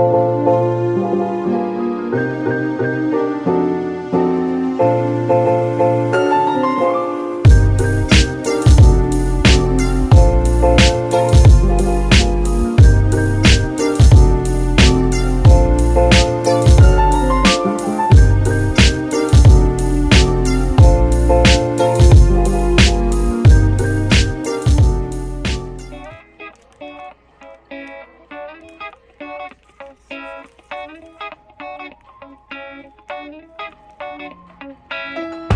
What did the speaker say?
Thank you. Música